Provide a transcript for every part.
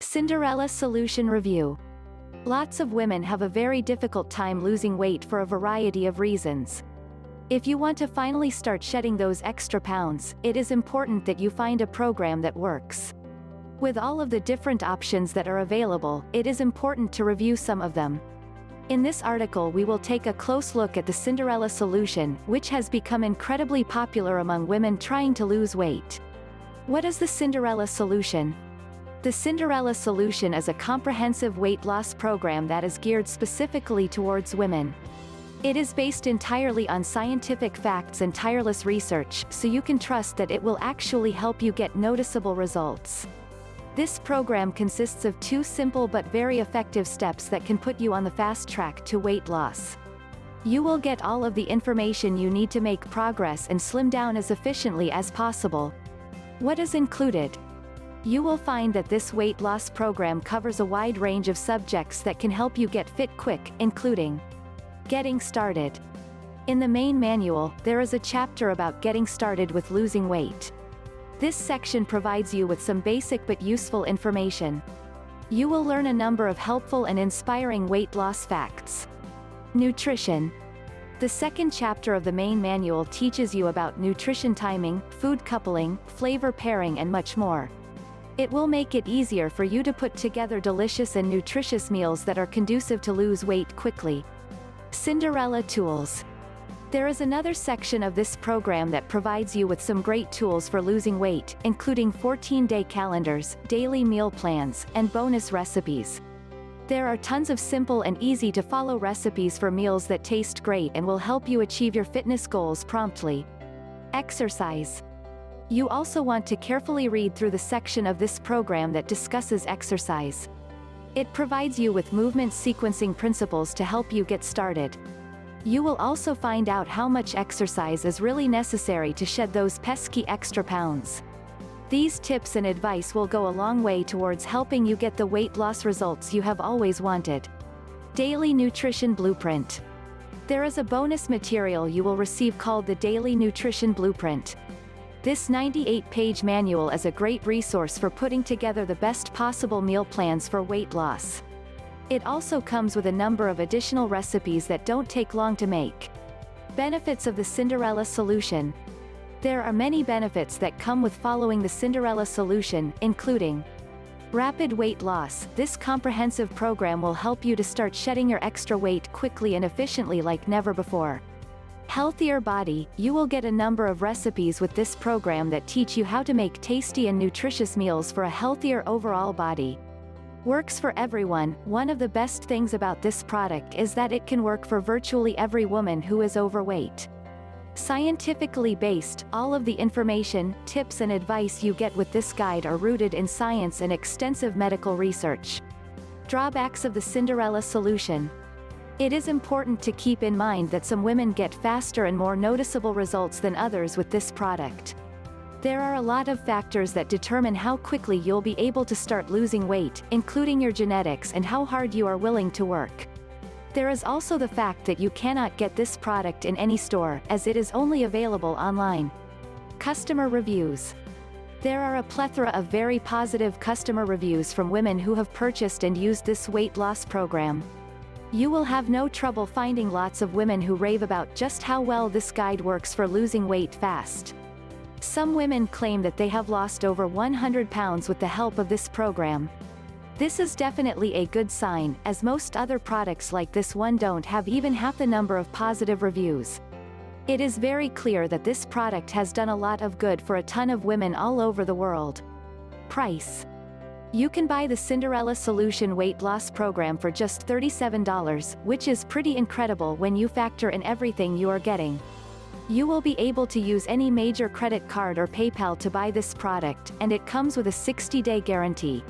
Cinderella Solution Review. Lots of women have a very difficult time losing weight for a variety of reasons. If you want to finally start shedding those extra pounds, it is important that you find a program that works. With all of the different options that are available, it is important to review some of them. In this article we will take a close look at the Cinderella solution, which has become incredibly popular among women trying to lose weight. What is the Cinderella solution? The Cinderella Solution is a comprehensive weight loss program that is geared specifically towards women. It is based entirely on scientific facts and tireless research, so you can trust that it will actually help you get noticeable results. This program consists of two simple but very effective steps that can put you on the fast track to weight loss. You will get all of the information you need to make progress and slim down as efficiently as possible. What is included? You will find that this weight loss program covers a wide range of subjects that can help you get fit quick, including Getting started. In the main manual, there is a chapter about getting started with losing weight. This section provides you with some basic but useful information. You will learn a number of helpful and inspiring weight loss facts. Nutrition. The second chapter of the main manual teaches you about nutrition timing, food coupling, flavor pairing and much more. It will make it easier for you to put together delicious and nutritious meals that are conducive to lose weight quickly. Cinderella Tools. There is another section of this program that provides you with some great tools for losing weight, including 14-day calendars, daily meal plans, and bonus recipes. There are tons of simple and easy to follow recipes for meals that taste great and will help you achieve your fitness goals promptly. Exercise. You also want to carefully read through the section of this program that discusses exercise. It provides you with movement sequencing principles to help you get started. You will also find out how much exercise is really necessary to shed those pesky extra pounds. These tips and advice will go a long way towards helping you get the weight loss results you have always wanted. Daily Nutrition Blueprint. There is a bonus material you will receive called the Daily Nutrition Blueprint. This 98-page manual is a great resource for putting together the best possible meal plans for weight loss. It also comes with a number of additional recipes that don't take long to make. Benefits of the Cinderella solution. There are many benefits that come with following the Cinderella solution, including Rapid weight loss. This comprehensive program will help you to start shedding your extra weight quickly and efficiently like never before. Healthier Body, you will get a number of recipes with this program that teach you how to make tasty and nutritious meals for a healthier overall body. Works for everyone, one of the best things about this product is that it can work for virtually every woman who is overweight. Scientifically based, all of the information, tips and advice you get with this guide are rooted in science and extensive medical research. Drawbacks of the Cinderella solution. It is important to keep in mind that some women get faster and more noticeable results than others with this product. There are a lot of factors that determine how quickly you'll be able to start losing weight, including your genetics and how hard you are willing to work. There is also the fact that you cannot get this product in any store, as it is only available online. Customer Reviews There are a plethora of very positive customer reviews from women who have purchased and used this weight loss program. You will have no trouble finding lots of women who rave about just how well this guide works for losing weight fast. Some women claim that they have lost over 100 pounds with the help of this program. This is definitely a good sign, as most other products like this one don't have even half the number of positive reviews. It is very clear that this product has done a lot of good for a ton of women all over the world. Price you can buy the Cinderella Solution weight loss program for just $37, which is pretty incredible when you factor in everything you are getting. You will be able to use any major credit card or PayPal to buy this product, and it comes with a 60-day guarantee.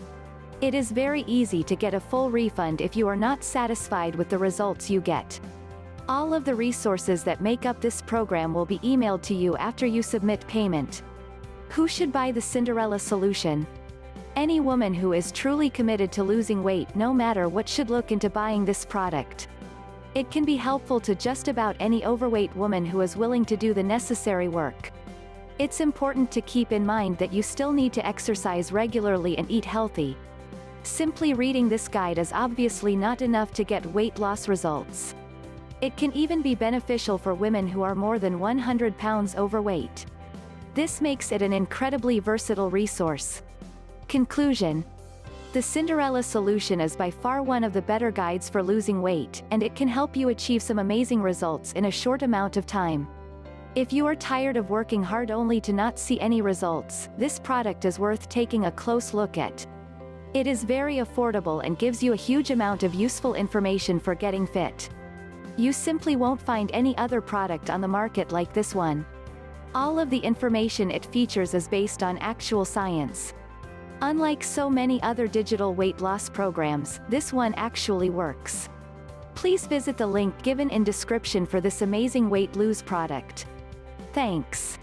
It is very easy to get a full refund if you are not satisfied with the results you get. All of the resources that make up this program will be emailed to you after you submit payment. Who should buy the Cinderella solution? Any woman who is truly committed to losing weight no matter what should look into buying this product. It can be helpful to just about any overweight woman who is willing to do the necessary work. It's important to keep in mind that you still need to exercise regularly and eat healthy. Simply reading this guide is obviously not enough to get weight loss results. It can even be beneficial for women who are more than 100 pounds overweight. This makes it an incredibly versatile resource. Conclusion. The Cinderella solution is by far one of the better guides for losing weight, and it can help you achieve some amazing results in a short amount of time. If you are tired of working hard only to not see any results, this product is worth taking a close look at. It is very affordable and gives you a huge amount of useful information for getting fit. You simply won't find any other product on the market like this one. All of the information it features is based on actual science. Unlike so many other digital weight loss programs, this one actually works. Please visit the link given in description for this amazing weight lose product. Thanks.